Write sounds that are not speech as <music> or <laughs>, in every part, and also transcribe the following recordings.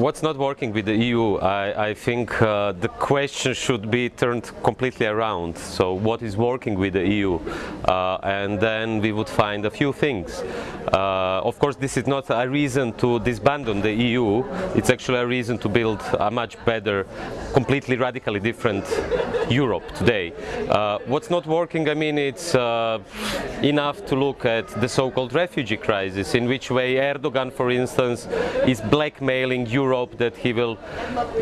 what's not working with the EU? I, I think uh, the question should be turned completely around. So what is working with the EU? Uh, and then we would find a few things. Uh, of course, this is not a reason to disband the EU. It's actually a reason to build a much better, completely radically different Europe today. Uh, what's not working, I mean, it's uh, enough to look at the so-called refugee crisis, in which way Erdogan, for instance, is blackmailing Europe that he will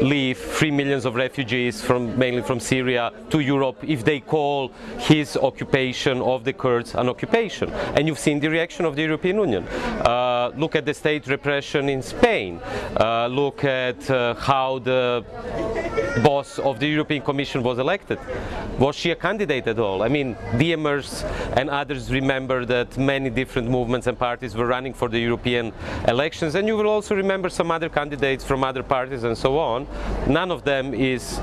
leave three millions of refugees from mainly from Syria to Europe if they call his occupation of the Kurds an occupation. And you've seen the reaction of the European Union. Uh, look at the state repression in Spain. Uh, look at uh, how the boss of the European Commission was elected. Was she a candidate at all? I mean, DiEMers and others remember that many different movements and parties were running for the European elections, and you will also remember some other candidates from other parties and so on. None of them is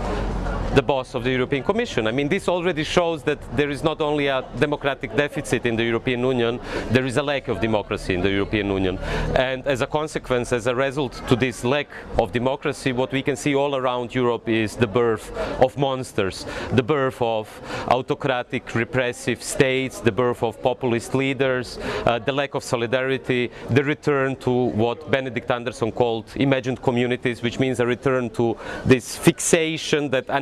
the boss of the European Commission. I mean, this already shows that there is not only a democratic deficit in the European Union, there is a lack of democracy in the European Union. And as a consequence, as a result to this lack of democracy, what we can see all around Europe is the birth of monsters, the birth of autocratic, repressive states, the birth of populist leaders, uh, the lack of solidarity, the return to what Benedict Anderson called imagined communities, which means a return to this fixation that a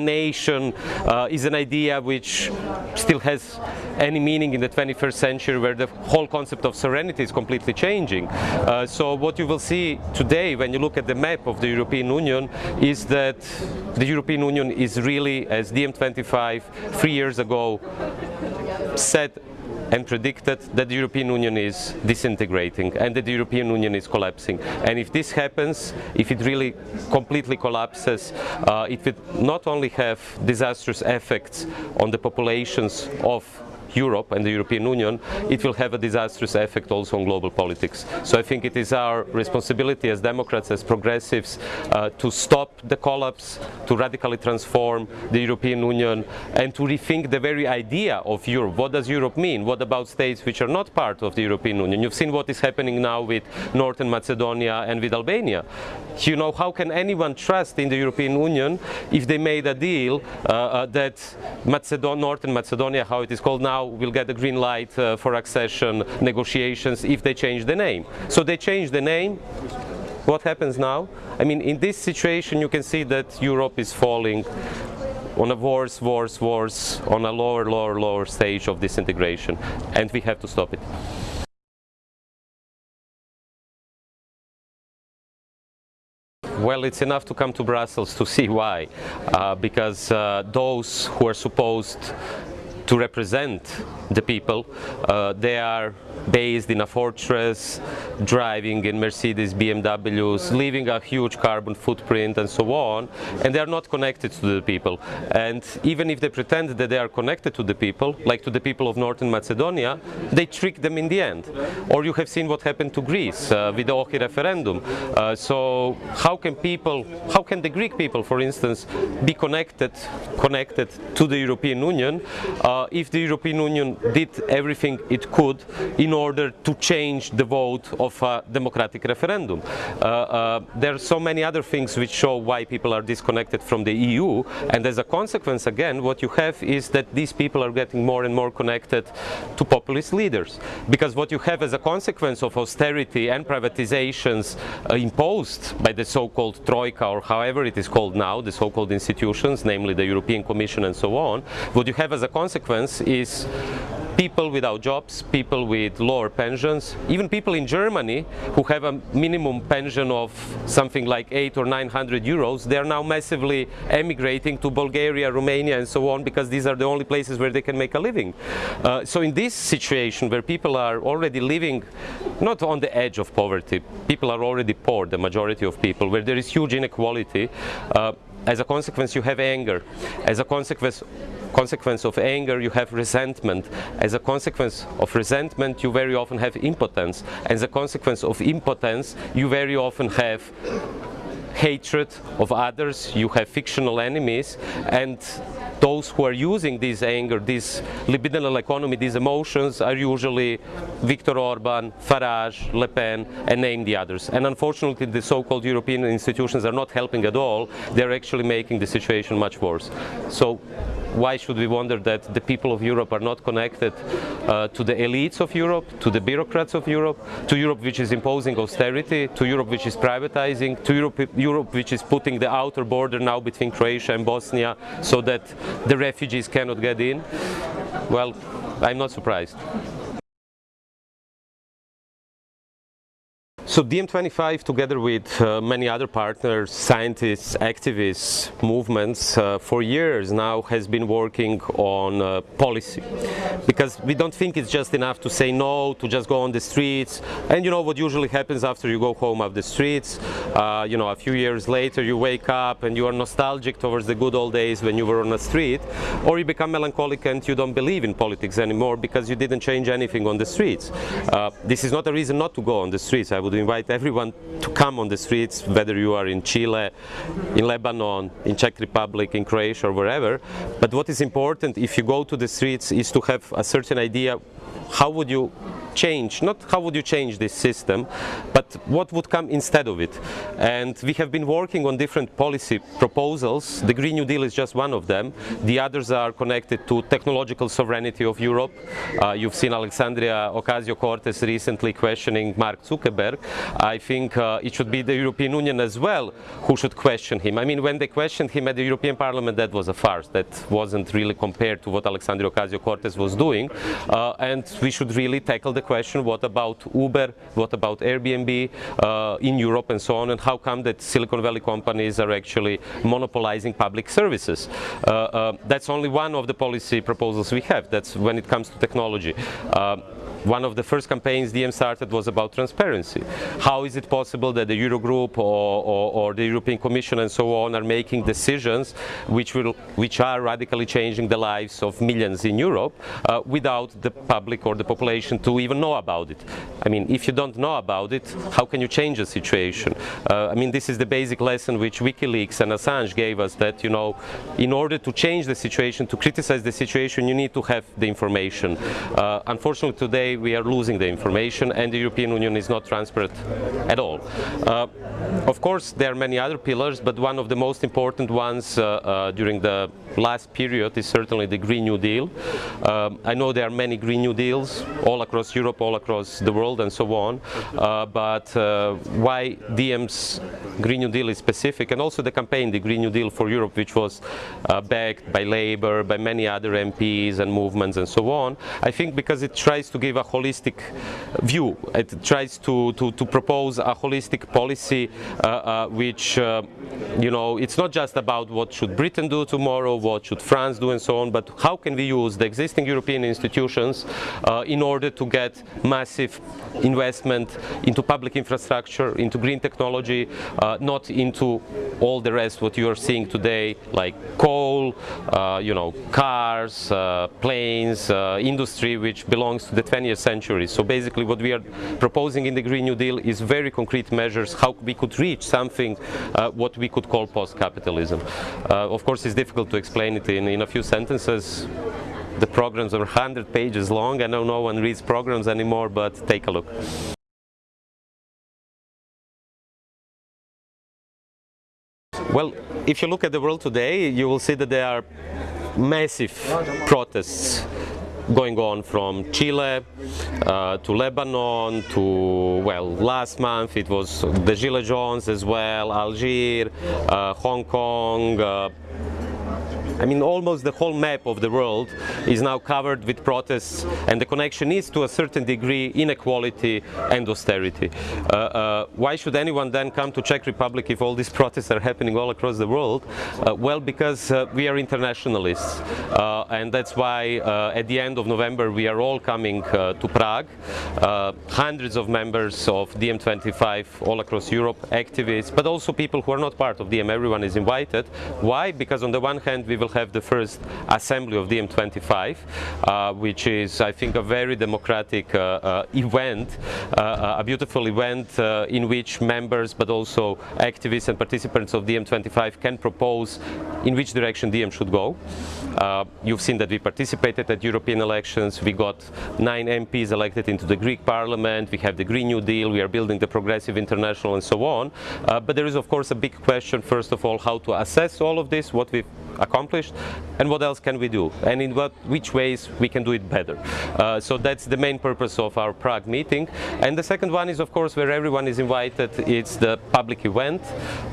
uh, is an idea which still has any meaning in the 21st century where the whole concept of sovereignty is completely changing. Uh, so what you will see today when you look at the map of the European Union is that the European Union is really, as DiEM25 three years ago said and predicted that the European Union is disintegrating and that the European Union is collapsing. And if this happens, if it really completely collapses, uh, it will not only have disastrous effects on the populations of Europe and the European Union, it will have a disastrous effect also on global politics. So I think it is our responsibility as Democrats, as progressives, uh, to stop the collapse, to radically transform the European Union and to rethink the very idea of Europe. What does Europe mean? What about states which are not part of the European Union? You've seen what is happening now with Northern Macedonia and with Albania. You know, how can anyone trust in the European Union if they made a deal uh, uh, that Macedon Northern Macedonia, how it is called now, will get a green light uh, for accession negotiations if they change the name. So they change the name. What happens now? I mean, in this situation, you can see that Europe is falling on a worse, worse, worse, on a lower, lower, lower stage of disintegration, and we have to stop it. Well, it's enough to come to Brussels to see why, uh, because uh, those who are supposed to represent the people. Uh, they are based in a fortress, driving in Mercedes, BMWs, leaving a huge carbon footprint and so on, and they are not connected to the people. And even if they pretend that they are connected to the people, like to the people of Northern Macedonia, they trick them in the end. Or you have seen what happened to Greece uh, with the OXI referendum. Uh, so how can people, how can the Greek people, for instance, be connected, connected to the European Union uh, if the European Union did everything it could in order to change the vote of a democratic referendum. Uh, uh, there are so many other things which show why people are disconnected from the EU and as a consequence again what you have is that these people are getting more and more connected to populist leaders because what you have as a consequence of austerity and privatizations uh, imposed by the so-called Troika or however it is called now, the so-called institutions, namely the European Commission and so on, what you have as a consequence is people without jobs, people with lower pensions, even people in Germany who have a minimum pension of something like eight or 900 euros, they are now massively emigrating to Bulgaria, Romania and so on because these are the only places where they can make a living. Uh, so in this situation where people are already living not on the edge of poverty, people are already poor, the majority of people, where there is huge inequality, uh, as a consequence you have anger. As a consequence consequence of anger you have resentment. As a consequence of resentment you very often have impotence. As a consequence of impotence you very often have hatred of others, you have fictional enemies and those who are using this anger, this libidinal economy, these emotions are usually Viktor Orban, Farage, Le Pen, and name the others. And unfortunately, the so-called European institutions are not helping at all. They're actually making the situation much worse. So why should we wonder that the people of Europe are not connected uh, to the elites of Europe, to the bureaucrats of Europe, to Europe which is imposing austerity, to Europe which is privatizing, to Europe, Europe which is putting the outer border now between Croatia and Bosnia so that the refugees cannot get in? Well, I'm not surprised. So DiEM25, together with uh, many other partners, scientists, activists, movements, uh, for years now has been working on uh, policy. Because we don't think it's just enough to say no, to just go on the streets. And you know what usually happens after you go home off the streets? Uh, you know, a few years later you wake up and you are nostalgic towards the good old days when you were on the street. Or you become melancholic and you don't believe in politics anymore because you didn't change anything on the streets. Uh, this is not a reason not to go on the streets. I would invite everyone to come on the streets, whether you are in Chile, in Lebanon, in Czech Republic, in Croatia, or wherever. But what is important if you go to the streets is to have a certain idea how would you change, not how would you change this system, but what would come instead of it. And we have been working on different policy proposals. The Green New Deal is just one of them. The others are connected to technological sovereignty of Europe. Uh, you've seen Alexandria Ocasio-Cortez recently questioning Mark Zuckerberg. I think uh, it should be the European Union as well who should question him. I mean, when they questioned him at the European Parliament, that was a farce. That wasn't really compared to what Alexandria Ocasio-Cortez was doing. Uh, and we should really tackle the question, what about Uber, what about Airbnb uh, in Europe and so on, and how come that Silicon Valley companies are actually monopolizing public services? Uh, uh that's only one of the policy proposals we have. That's when it comes to technology. One of the first campaigns DiEM started was about transparency. How is it possible that the Eurogroup or, or, or, the European Commission and so on are making decisions which, will, which are radically changing the lives of millions in Europe uh, without the public or the population to even know about it? I mean, if you don't know about it, how can you change the situation? Uh, I mean, this is the basic lesson which WikiLeaks and Assange gave us that, you know, in order to change the situation, to criticize the situation, you need to have the information. Uh, unfortunately, today we are losing the information and the European Union is not transparent at all. Uh, of course, there are many other pillars, but one of the most important ones uh, uh, during the last period is certainly the Green New Deal. Um, I know there are many Green New Deals all across Europe, all across the world and so on, uh, but why DiEM's Green New Deal is specific and also the campaign, the Green New Deal for Europe, which was backed by Labour, by many other MPs and movements and so on, I think because it tries to give a holistic view. It tries to, to, to propose a holistic policy uh, uh, which, uh, you know, it's not just about what should Britain do tomorrow, what should France do and so on, but how can we use the existing European institutions in order to get massive investment into public infrastructure, into green technology, not into all the rest what you are seeing today, like coal, you know, cars, planes, industry which belongs to the 20th century. So basically what we are proposing in the Green New Deal is very concrete measures how we could reach something uh, what we could call post-capitalism. Uh, of course it's difficult to explain it in, in a few sentences. The programs are 100 pages long. I know no one reads programs anymore, but take a look. Well, if you look at the world today, you will see that there are massive protests going on from Chile uh, to Lebanon to, well, last month it was the Gilets Jaunes as well, Algiers, uh, Hong Kong, uh, I mean, almost the whole map of the world is now covered with protests, and the connection is to a certain degree inequality and austerity. Uh, uh, why should anyone then come to Czech Republic if all these protests are happening all across the world? Uh, well, because uh, we are internationalists, uh, and that's why uh, at the end of November we are all coming to Prague. hundreds of members of DiEM25 all across Europe, activists, but also people who are not part of DiEM. Everyone is invited. Why? Because on the one hand, we will have the first assembly of DiEM25, uh, which is, I think, a very democratic uh, uh, event, uh, a beautiful event in which members, but also activists and participants of DiEM25 can propose in which direction DiEM should go. you've seen that we participated at European elections. We got nine MPs elected into the Greek parliament. We have the Green New Deal. We are building the Progressive International and so on. but there is, of course, a big question, first of all, how to assess all of this, what we've accomplished, and what else can we do, and in what, which ways we can do it better. Uh, so that's the main purpose of our Prague meeting. And the second one is, of course, where everyone is invited. It's the public event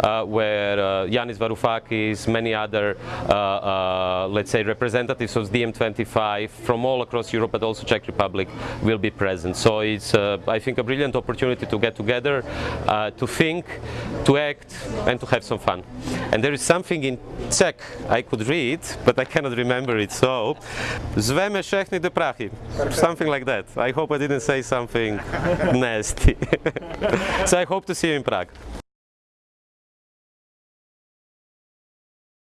uh, where uh, Yanis Varoufakis, many other, uh, uh, let's say, representatives of DiEM25 from all across Europe, but also Czech Republic, will be present. So it's, uh, I think, a brilliant opportunity to get together, to think, to act, and to have some fun. And there is something in Czech I could read, but I cannot remember it. So, zveme všechny do Prahy. Something like that. I hope I didn't say something <laughs> nasty. <laughs> so I hope to see you in Prague.